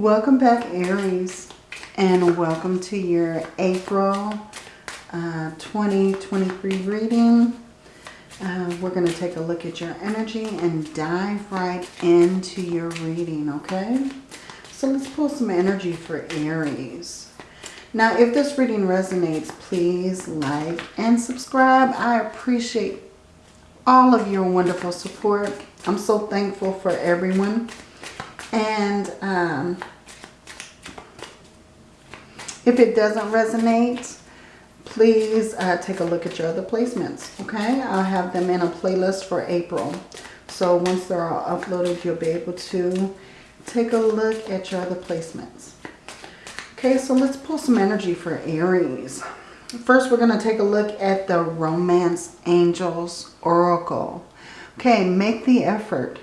Welcome back Aries and welcome to your April uh, 2023 reading. Uh, we're going to take a look at your energy and dive right into your reading, okay? So let's pull some energy for Aries. Now, if this reading resonates, please like and subscribe. I appreciate all of your wonderful support. I'm so thankful for everyone. And um, if it doesn't resonate, please uh, take a look at your other placements. Okay, I'll have them in a playlist for April. So once they're all uploaded, you'll be able to take a look at your other placements. Okay, so let's pull some energy for Aries. First, we're going to take a look at the Romance Angels Oracle. Okay, make the effort.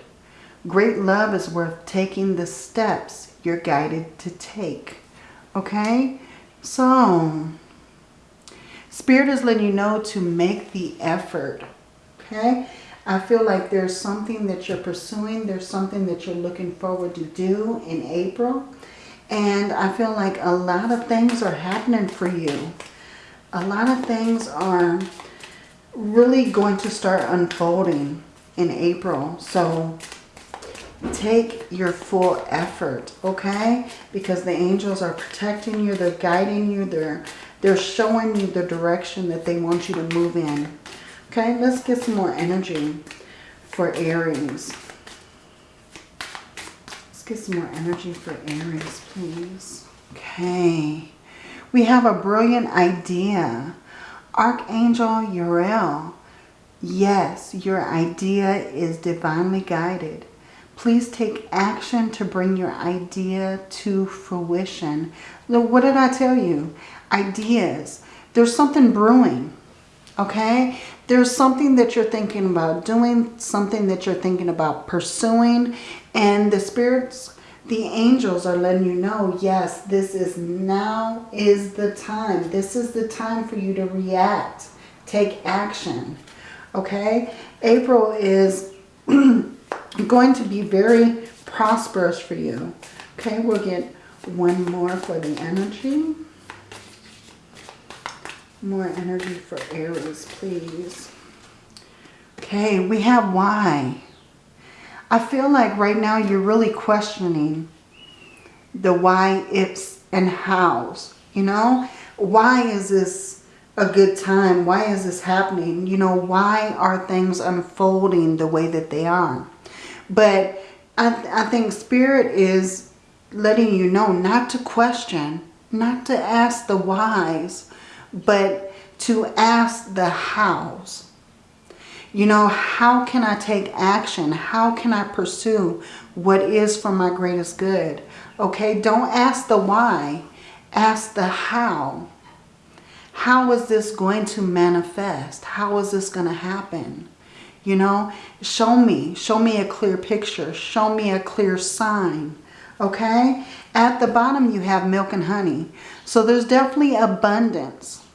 Great love is worth taking the steps you're guided to take. Okay? So, Spirit is letting you know to make the effort. Okay? I feel like there's something that you're pursuing. There's something that you're looking forward to do in April. And I feel like a lot of things are happening for you. A lot of things are really going to start unfolding in April. So take your full effort, okay? Because the angels are protecting you, they're guiding you, they're they're showing you the direction that they want you to move in. Okay, let's get some more energy for Aries. Let's get some more energy for Aries, please. Okay, we have a brilliant idea. Archangel Uriel. Yes, your idea is divinely guided. Please take action to bring your idea to fruition. What did I tell you? Ideas. There's something brewing, okay? There's something that you're thinking about doing, something that you're thinking about pursuing, and the spirits, the angels are letting you know, yes, this is now is the time. This is the time for you to react, take action, okay? April is going to be very prosperous for you. Okay, we'll get one more for the energy. More energy for Aries, please. Okay, we have why. I feel like right now you're really questioning the why, ifs, and hows. You know, why is this a good time? Why is this happening? You know, why are things unfolding the way that they are? But I, th I think Spirit is letting you know not to question, not to ask the whys, but to ask the hows. You know, how can I take action? How can I pursue what is for my greatest good? Okay, don't ask the why. Ask the how. How is this going to manifest? How is this going to happen? You know, show me. Show me a clear picture. Show me a clear sign. Okay? At the bottom you have milk and honey. So there's definitely abundance.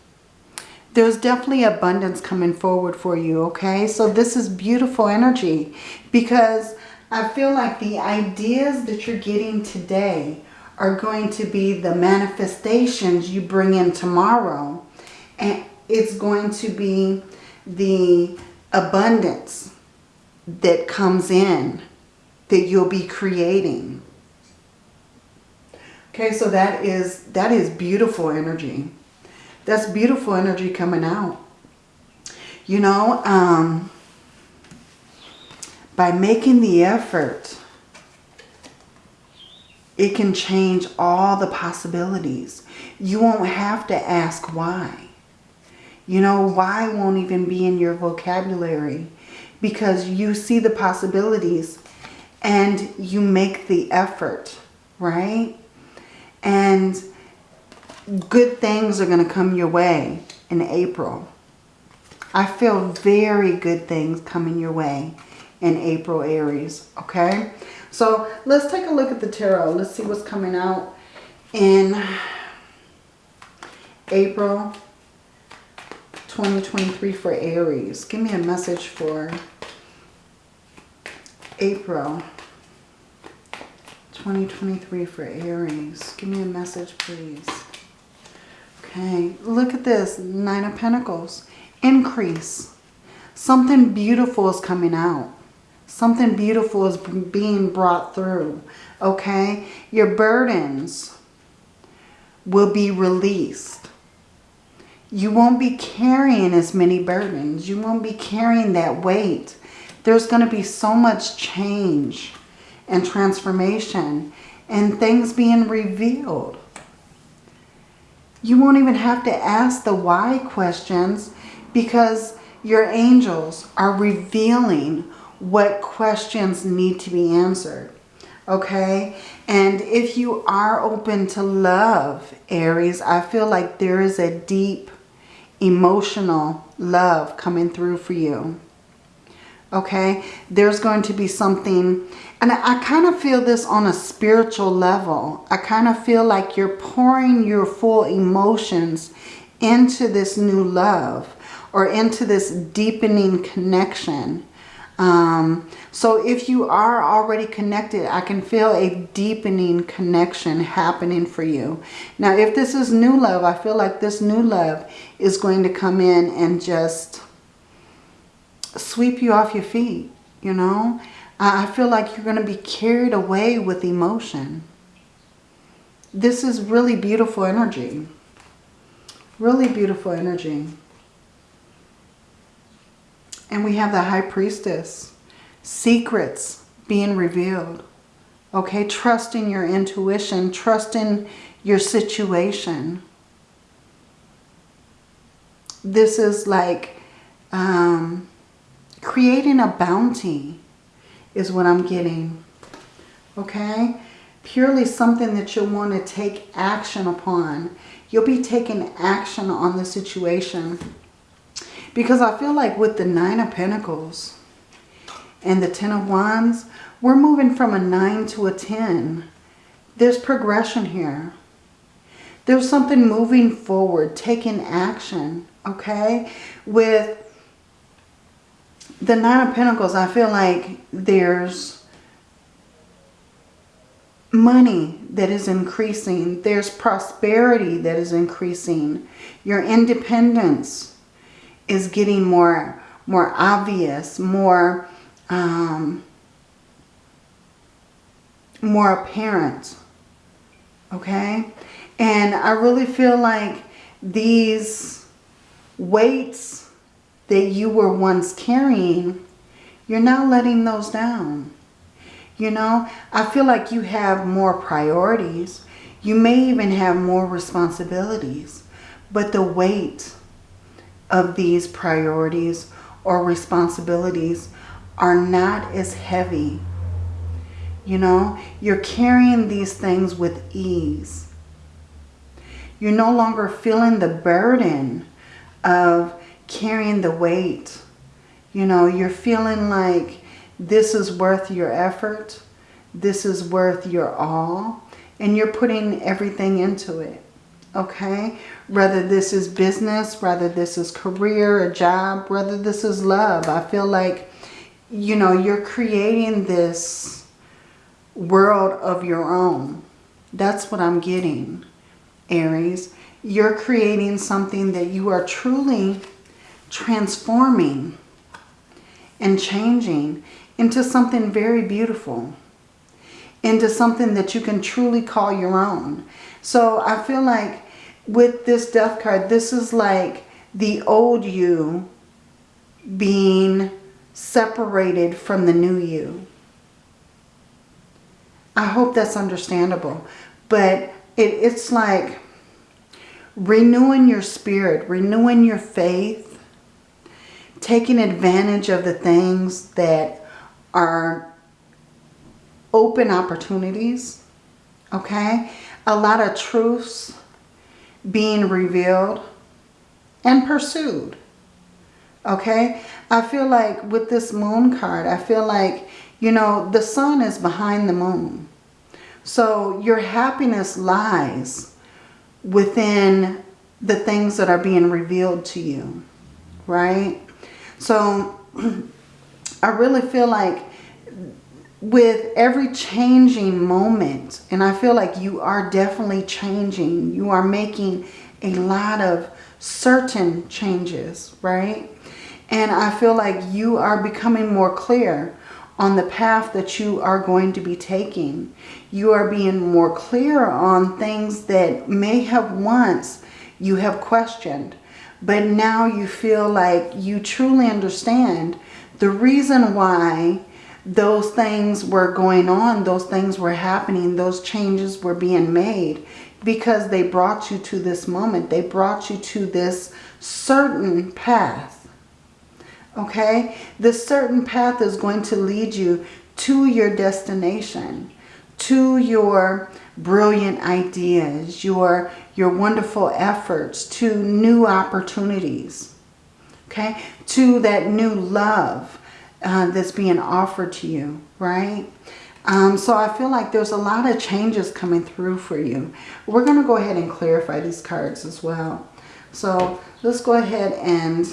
There's definitely abundance coming forward for you. Okay? So this is beautiful energy. Because I feel like the ideas that you're getting today are going to be the manifestations you bring in tomorrow. And it's going to be the abundance that comes in that you'll be creating. Okay, so that is that is beautiful energy. That's beautiful energy coming out. You know, um, by making the effort, it can change all the possibilities. You won't have to ask why. You know, why won't even be in your vocabulary because you see the possibilities and you make the effort, right? And good things are going to come your way in April. I feel very good things coming your way in April, Aries, okay? So let's take a look at the tarot. Let's see what's coming out in April 2023 for Aries. Give me a message for April 2023 for Aries. Give me a message, please. Okay, look at this. Nine of Pentacles. Increase. Something beautiful is coming out. Something beautiful is being brought through. Okay, your burdens will be released. You won't be carrying as many burdens. You won't be carrying that weight. There's going to be so much change and transformation and things being revealed. You won't even have to ask the why questions because your angels are revealing what questions need to be answered. Okay? And if you are open to love, Aries, I feel like there is a deep emotional love coming through for you. Okay? There's going to be something, and I, I kind of feel this on a spiritual level. I kind of feel like you're pouring your full emotions into this new love or into this deepening connection. Um, so if you are already connected, I can feel a deepening connection happening for you. Now, if this is new love, I feel like this new love is going to come in and just sweep you off your feet, you know. I feel like you're going to be carried away with emotion. This is really beautiful energy. Really beautiful energy. And we have the High Priestess. Secrets being revealed. Okay, trusting your intuition, trusting your situation. This is like um, creating a bounty is what I'm getting. Okay? Purely something that you'll want to take action upon. You'll be taking action on the situation. Because I feel like with the Nine of Pentacles and the Ten of Wands, we're moving from a 9 to a 10. There's progression here. There's something moving forward, taking action, okay? With the Nine of Pentacles, I feel like there's money that is increasing. There's prosperity that is increasing. Your independence is getting more, more obvious, more, um, more apparent. Okay? And I really feel like these weights that you were once carrying, you're now letting those down. You know, I feel like you have more priorities. You may even have more responsibilities. But the weight of these priorities or responsibilities are not as heavy. You know, you're carrying these things with ease. You're no longer feeling the burden of carrying the weight. You know, you're feeling like this is worth your effort. This is worth your all. And you're putting everything into it okay? Whether this is business, whether this is career, a job, whether this is love. I feel like, you know, you're creating this world of your own. That's what I'm getting, Aries. You're creating something that you are truly transforming and changing into something very beautiful. Into something that you can truly call your own. So I feel like with this death card, this is like the old you being separated from the new you. I hope that's understandable. But it, it's like renewing your spirit, renewing your faith, taking advantage of the things that are open opportunities, okay? A lot of truths being revealed and pursued. Okay? I feel like with this moon card, I feel like, you know, the sun is behind the moon. So your happiness lies within the things that are being revealed to you. Right? So I really feel like with every changing moment, and I feel like you are definitely changing. You are making a lot of certain changes, right? And I feel like you are becoming more clear on the path that you are going to be taking. You are being more clear on things that may have once you have questioned. But now you feel like you truly understand the reason why those things were going on, those things were happening, those changes were being made because they brought you to this moment. They brought you to this certain path. Okay? This certain path is going to lead you to your destination, to your brilliant ideas, your, your wonderful efforts, to new opportunities. Okay? To that new love uh, that's being offered to you, right? Um, so I feel like there's a lot of changes coming through for you. We're going to go ahead and clarify these cards as well. So let's go ahead and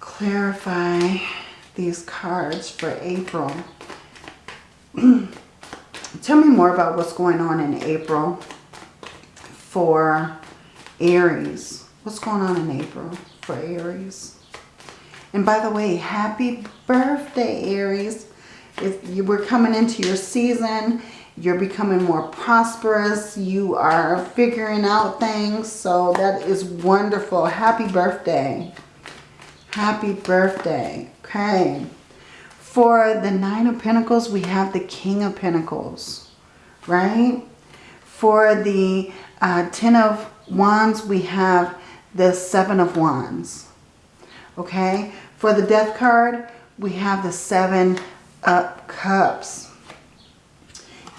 clarify these cards for April. Tell me more about what's going on in April for Aries. What's going on in April for Aries? And by the way, happy birthday, Aries. If you were coming into your season, you're becoming more prosperous. You are figuring out things. So that is wonderful. Happy birthday. Happy birthday. Okay. For the Nine of Pentacles, we have the King of Pentacles. Right? For the uh, Ten of Wands, we have the Seven of Wands. Okay? For the Death card, we have the Seven up cups.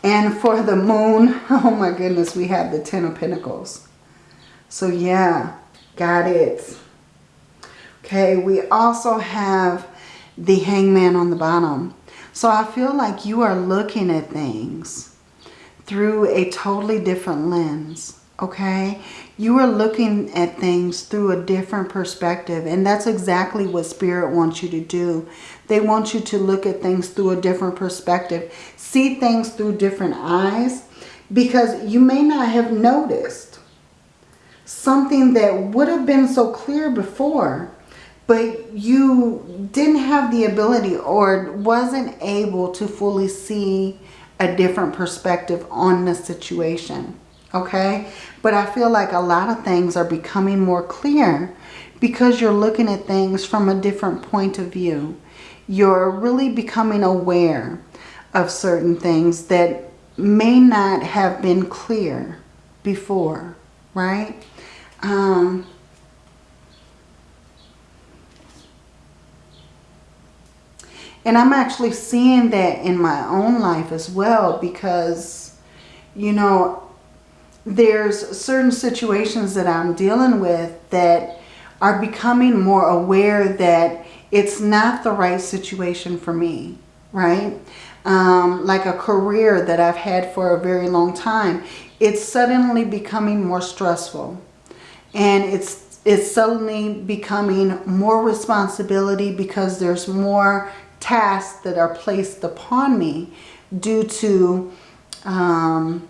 And for the moon, oh my goodness, we have the Ten of Pentacles. So yeah, got it. Okay, we also have the hangman on the bottom. So I feel like you are looking at things through a totally different lens okay? You are looking at things through a different perspective. And that's exactly what Spirit wants you to do. They want you to look at things through a different perspective. See things through different eyes. Because you may not have noticed something that would have been so clear before. But you didn't have the ability or wasn't able to fully see a different perspective on the situation okay? But I feel like a lot of things are becoming more clear because you're looking at things from a different point of view. You're really becoming aware of certain things that may not have been clear before, right? Um, and I'm actually seeing that in my own life as well because, you know, there's certain situations that I'm dealing with that are becoming more aware that it's not the right situation for me, right? Um, like a career that I've had for a very long time, it's suddenly becoming more stressful. And it's, it's suddenly becoming more responsibility because there's more tasks that are placed upon me due to um,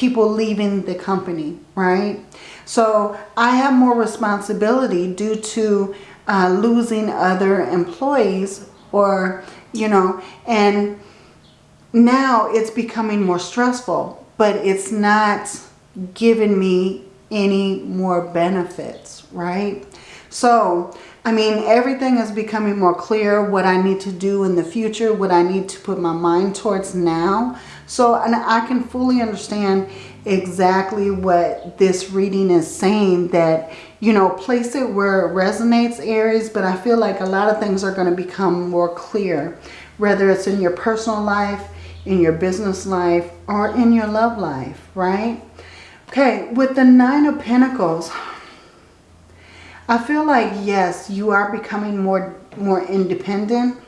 people leaving the company, right? So I have more responsibility due to uh, losing other employees or, you know, and now it's becoming more stressful, but it's not giving me any more benefits, right? So, I mean, everything is becoming more clear what I need to do in the future, what I need to put my mind towards now so and I can fully understand exactly what this reading is saying that, you know, place it where it resonates Aries, but I feel like a lot of things are going to become more clear, whether it's in your personal life, in your business life, or in your love life, right? Okay, with the Nine of Pentacles, I feel like, yes, you are becoming more, more independent.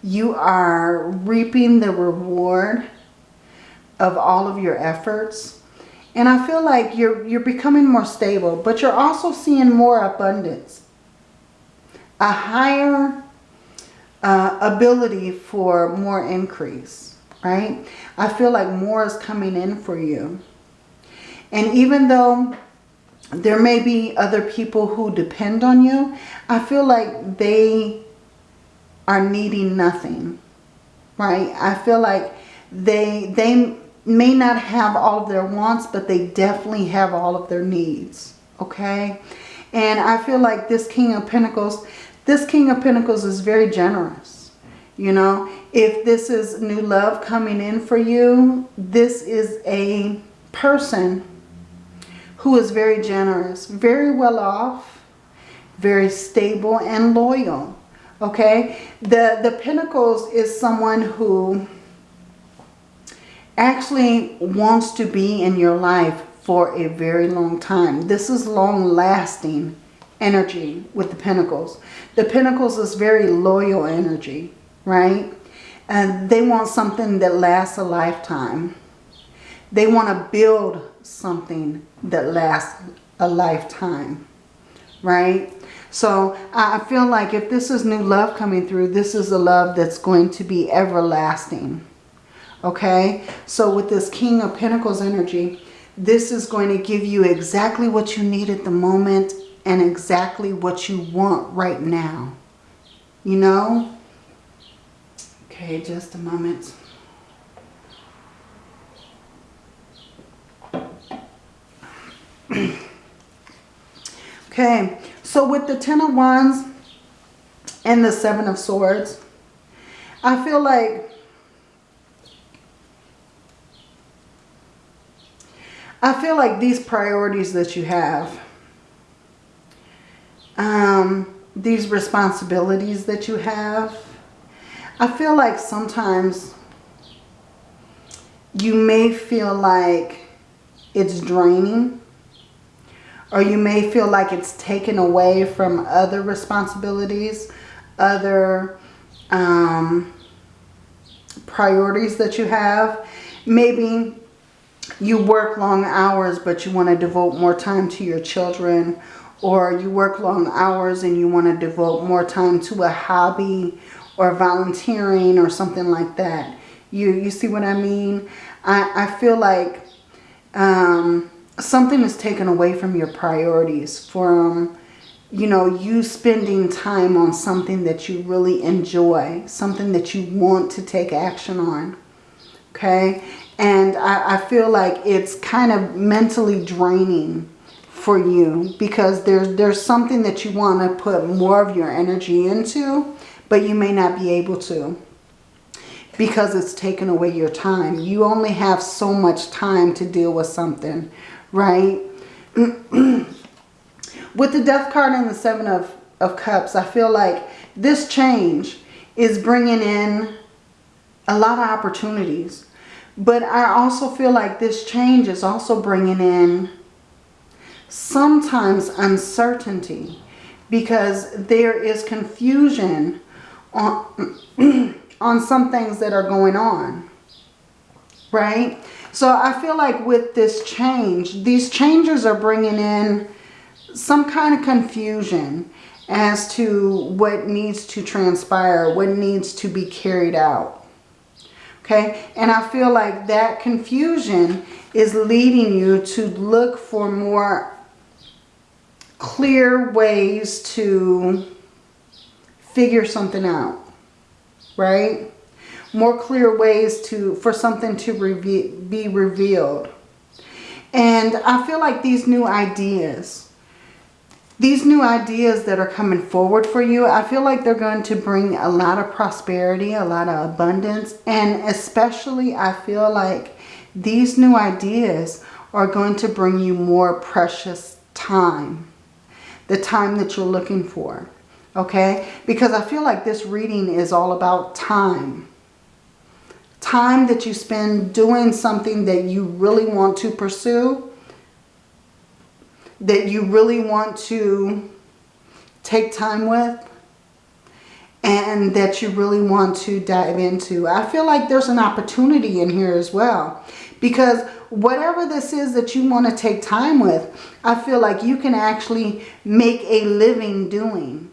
You are reaping the reward of all of your efforts. And I feel like you're, you're becoming more stable, but you're also seeing more abundance. A higher uh, ability for more increase, right? I feel like more is coming in for you. And even though there may be other people who depend on you, I feel like they are needing nothing, right? I feel like they, they may not have all of their wants, but they definitely have all of their needs, okay? And I feel like this King of Pentacles, this King of Pentacles is very generous. You know, if this is new love coming in for you, this is a person who is very generous, very well off, very stable and loyal. Okay, the, the Pentacles is someone who actually wants to be in your life for a very long time. This is long-lasting energy with the Pentacles. The Pentacles is very loyal energy, right? And they want something that lasts a lifetime. They want to build something that lasts a lifetime, right? So I feel like if this is new love coming through, this is a love that's going to be everlasting. Okay, so with this King of Pentacles energy, this is going to give you exactly what you need at the moment and exactly what you want right now. You know? Okay, just a moment. okay, so with the Ten of Wands and the Seven of Swords, I feel like I feel like these priorities that you have, um, these responsibilities that you have, I feel like sometimes you may feel like it's draining or you may feel like it's taken away from other responsibilities, other um, priorities that you have. Maybe you work long hours but you want to devote more time to your children or you work long hours and you want to devote more time to a hobby or volunteering or something like that. You, you see what I mean? I, I feel like um, something is taken away from your priorities, from, you know, you spending time on something that you really enjoy, something that you want to take action on. Okay? And I, I feel like it's kind of mentally draining for you because there's, there's something that you want to put more of your energy into, but you may not be able to because it's taken away your time. You only have so much time to deal with something, right? with the death card and the seven of, of cups, I feel like this change is bringing in a lot of opportunities. But I also feel like this change is also bringing in sometimes uncertainty because there is confusion on, on some things that are going on. Right? So I feel like with this change, these changes are bringing in some kind of confusion as to what needs to transpire, what needs to be carried out. Okay, and I feel like that confusion is leading you to look for more clear ways to figure something out, right? More clear ways to for something to reve be revealed. And I feel like these new ideas these new ideas that are coming forward for you, I feel like they're going to bring a lot of prosperity, a lot of abundance. And especially I feel like these new ideas are going to bring you more precious time. The time that you're looking for. Okay? Because I feel like this reading is all about time. Time that you spend doing something that you really want to pursue that you really want to take time with and that you really want to dive into. I feel like there's an opportunity in here as well because whatever this is that you want to take time with, I feel like you can actually make a living doing.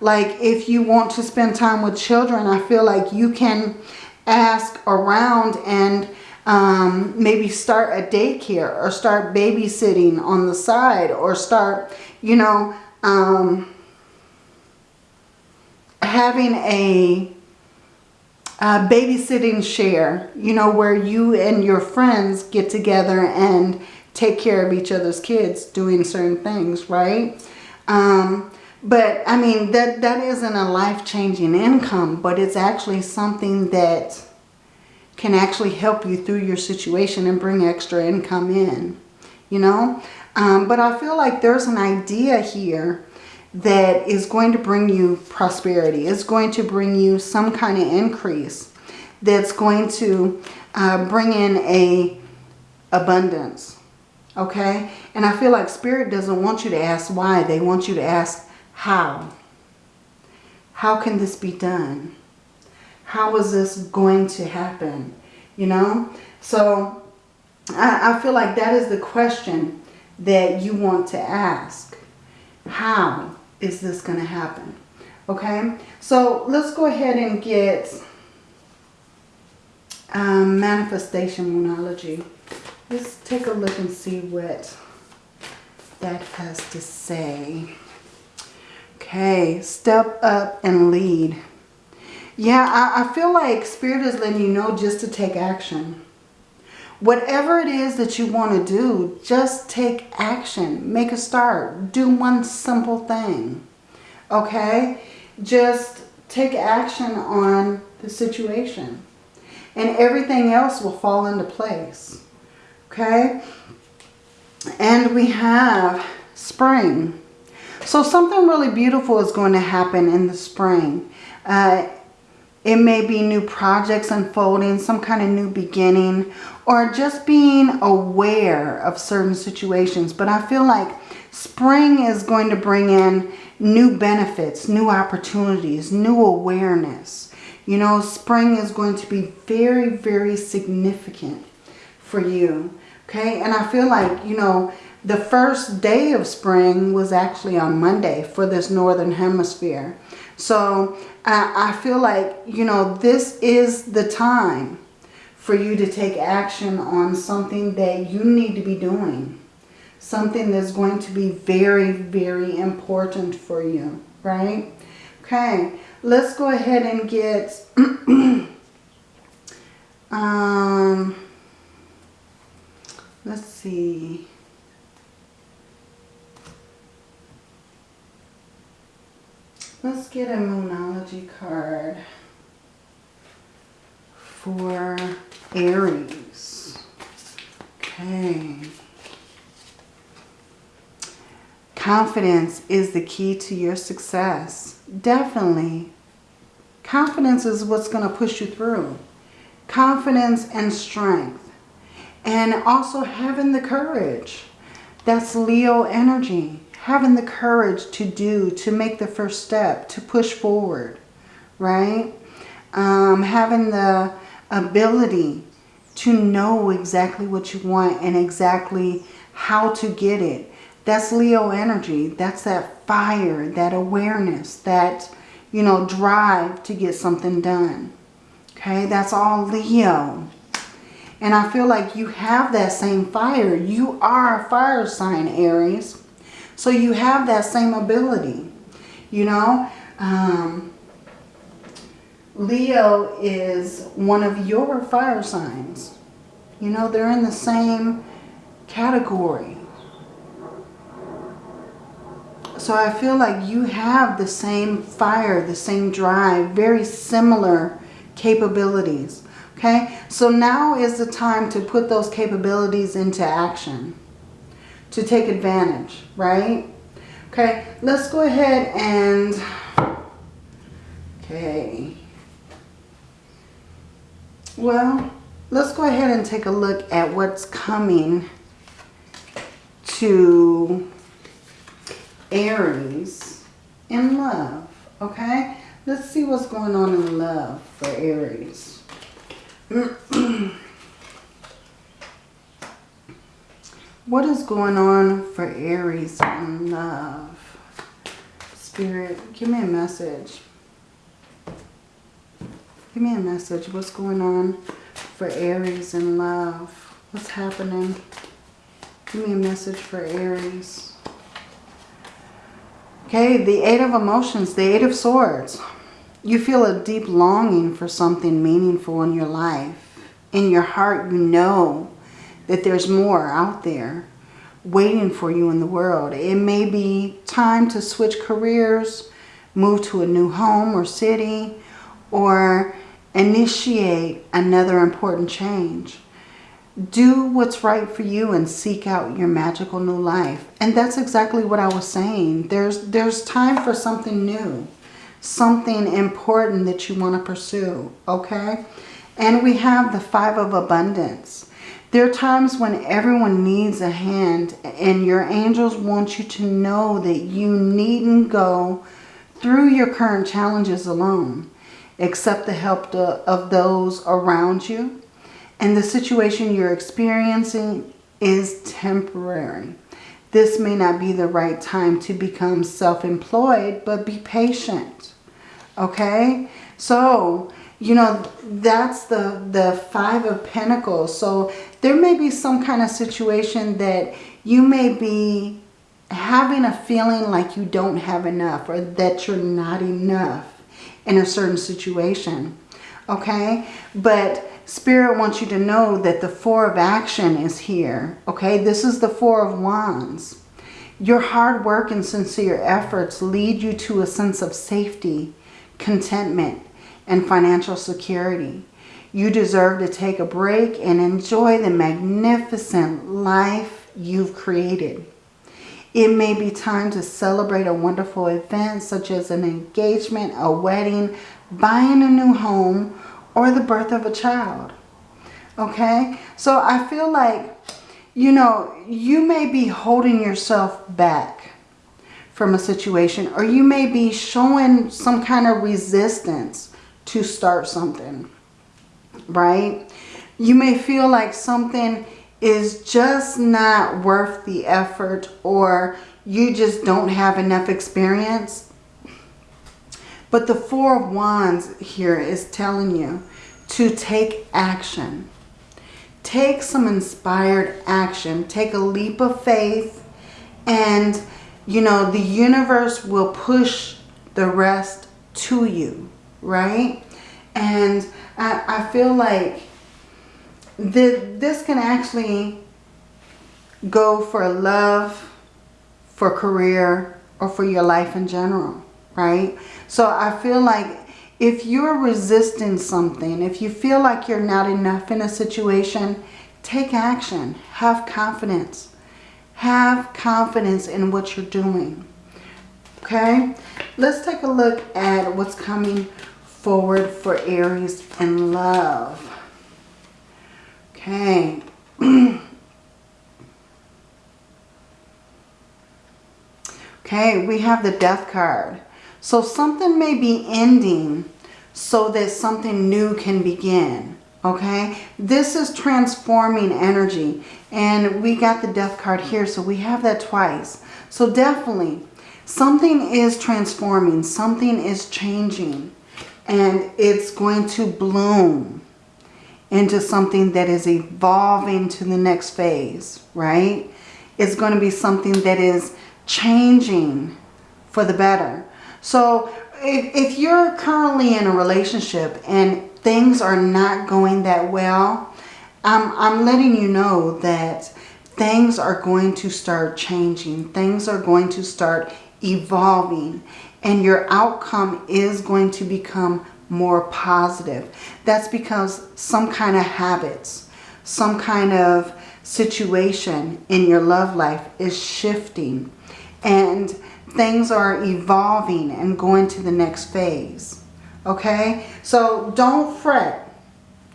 Like if you want to spend time with children, I feel like you can ask around and um, maybe start a daycare or start babysitting on the side or start, you know, um, having a, a babysitting share, you know, where you and your friends get together and take care of each other's kids doing certain things, right? Um, but I mean, that, that isn't a life-changing income, but it's actually something that can actually help you through your situation and bring extra income in, you know? Um, but I feel like there's an idea here that is going to bring you prosperity. It's going to bring you some kind of increase that's going to uh, bring in a abundance. Okay? And I feel like Spirit doesn't want you to ask why. They want you to ask how. How can this be done? How is this going to happen? You know? So I, I feel like that is the question that you want to ask. How is this going to happen? Okay? So let's go ahead and get um, manifestation Moonology. Let's take a look and see what that has to say. Okay, step up and lead. Yeah, I, I feel like Spirit is letting you know just to take action. Whatever it is that you want to do, just take action. Make a start. Do one simple thing. Okay? Just take action on the situation. And everything else will fall into place. Okay? And we have spring. So something really beautiful is going to happen in the spring. Uh, it may be new projects unfolding, some kind of new beginning, or just being aware of certain situations. But I feel like spring is going to bring in new benefits, new opportunities, new awareness. You know, spring is going to be very, very significant for you. Okay, and I feel like, you know, the first day of spring was actually on Monday for this northern hemisphere. So I, feel like, you know, this is the time for you to take action on something that you need to be doing. Something that's going to be very, very important for you, right? Okay, let's go ahead and get... um, let's see... Let's get a Moonology card for Aries. Okay. Confidence is the key to your success. Definitely. Confidence is what's going to push you through. Confidence and strength. And also having the courage. That's Leo energy having the courage to do, to make the first step, to push forward, right? Um, having the ability to know exactly what you want and exactly how to get it. That's Leo energy. That's that fire, that awareness, that, you know, drive to get something done. Okay, that's all Leo. And I feel like you have that same fire. You are a fire sign, Aries. So you have that same ability, you know. Um, Leo is one of your fire signs. You know, they're in the same category. So I feel like you have the same fire, the same drive, very similar capabilities. Okay, so now is the time to put those capabilities into action to take advantage, right? Okay, let's go ahead and, okay. Well, let's go ahead and take a look at what's coming to Aries in love, okay? Let's see what's going on in love for Aries. What is going on for Aries in love? Spirit, give me a message. Give me a message. What's going on for Aries in love? What's happening? Give me a message for Aries. Okay, the Eight of Emotions, the Eight of Swords. You feel a deep longing for something meaningful in your life. In your heart, you know that there's more out there waiting for you in the world. It may be time to switch careers, move to a new home or city, or initiate another important change. Do what's right for you and seek out your magical new life. And that's exactly what I was saying. There's, there's time for something new, something important that you want to pursue, okay? And we have the Five of Abundance. There are times when everyone needs a hand and your angels want you to know that you needn't go through your current challenges alone. Accept the help of those around you. And the situation you're experiencing is temporary. This may not be the right time to become self-employed, but be patient. Okay? So, you know, that's the, the Five of Pentacles. So there may be some kind of situation that you may be having a feeling like you don't have enough or that you're not enough in a certain situation. Okay? But Spirit wants you to know that the Four of Action is here. Okay? This is the Four of Wands. Your hard work and sincere efforts lead you to a sense of safety, contentment, and financial security. You deserve to take a break and enjoy the magnificent life you've created. It may be time to celebrate a wonderful event such as an engagement, a wedding, buying a new home, or the birth of a child. Okay? So I feel like, you know, you may be holding yourself back from a situation or you may be showing some kind of resistance to start something, right? You may feel like something is just not worth the effort or you just don't have enough experience. But the Four of Wands here is telling you to take action. Take some inspired action. Take a leap of faith and, you know, the universe will push the rest to you right? And I, I feel like the, this can actually go for love, for career, or for your life in general, right? So I feel like if you're resisting something, if you feel like you're not enough in a situation, take action. Have confidence. Have confidence in what you're doing. Okay? Let's take a look at what's coming forward for Aries in love. Okay. okay, we have the death card. So something may be ending so that something new can begin. Okay, this is transforming energy. And we got the death card here, so we have that twice. So definitely, something is transforming. Something is changing and it's going to bloom into something that is evolving to the next phase, right? It's going to be something that is changing for the better. So if, if you're currently in a relationship and things are not going that well, I'm, I'm letting you know that things are going to start changing. Things are going to start evolving and your outcome is going to become more positive. That's because some kind of habits, some kind of situation in your love life is shifting and things are evolving and going to the next phase. Okay? So don't fret.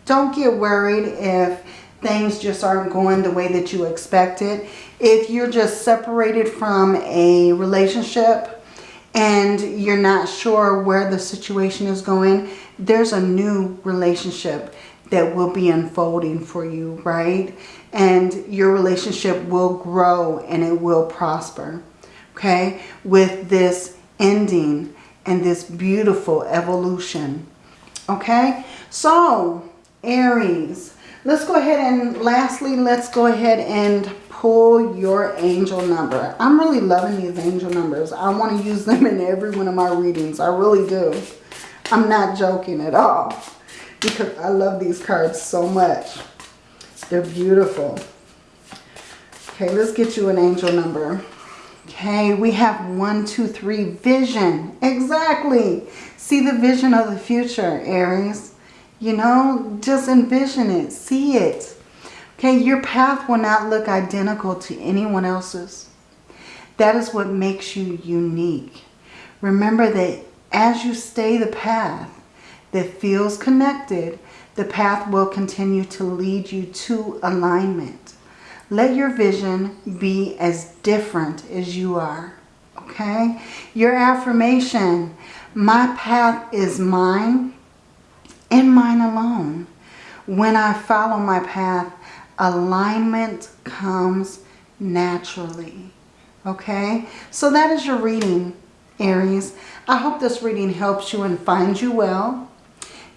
Don't get worried if things just aren't going the way that you expected. If you're just separated from a relationship and you're not sure where the situation is going, there's a new relationship that will be unfolding for you, right? And your relationship will grow and it will prosper, okay? With this ending and this beautiful evolution. Okay, so Aries, let's go ahead and lastly, let's go ahead and pull your angel number. I'm really loving these angel numbers. I want to use them in every one of my readings. I really do. I'm not joking at all because I love these cards so much. They're beautiful. Okay, let's get you an angel number. Okay, we have one, two, three, vision. Exactly. See the vision of the future, Aries. You know, just envision it. See it. Okay, your path will not look identical to anyone else's. That is what makes you unique. Remember that as you stay the path that feels connected, the path will continue to lead you to alignment. Let your vision be as different as you are. Okay? Your affirmation, my path is mine and mine alone. When I follow my path, alignment comes naturally. Okay? So that is your reading, Aries. I hope this reading helps you and finds you well.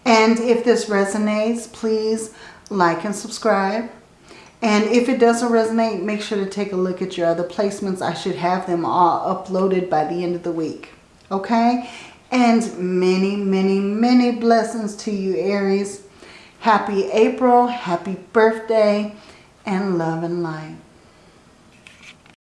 And if this resonates, please like and subscribe. And if it doesn't resonate, make sure to take a look at your other placements. I should have them all uploaded by the end of the week. Okay? And many, many, many blessings to you, Aries. Happy April, happy birthday, and love and light.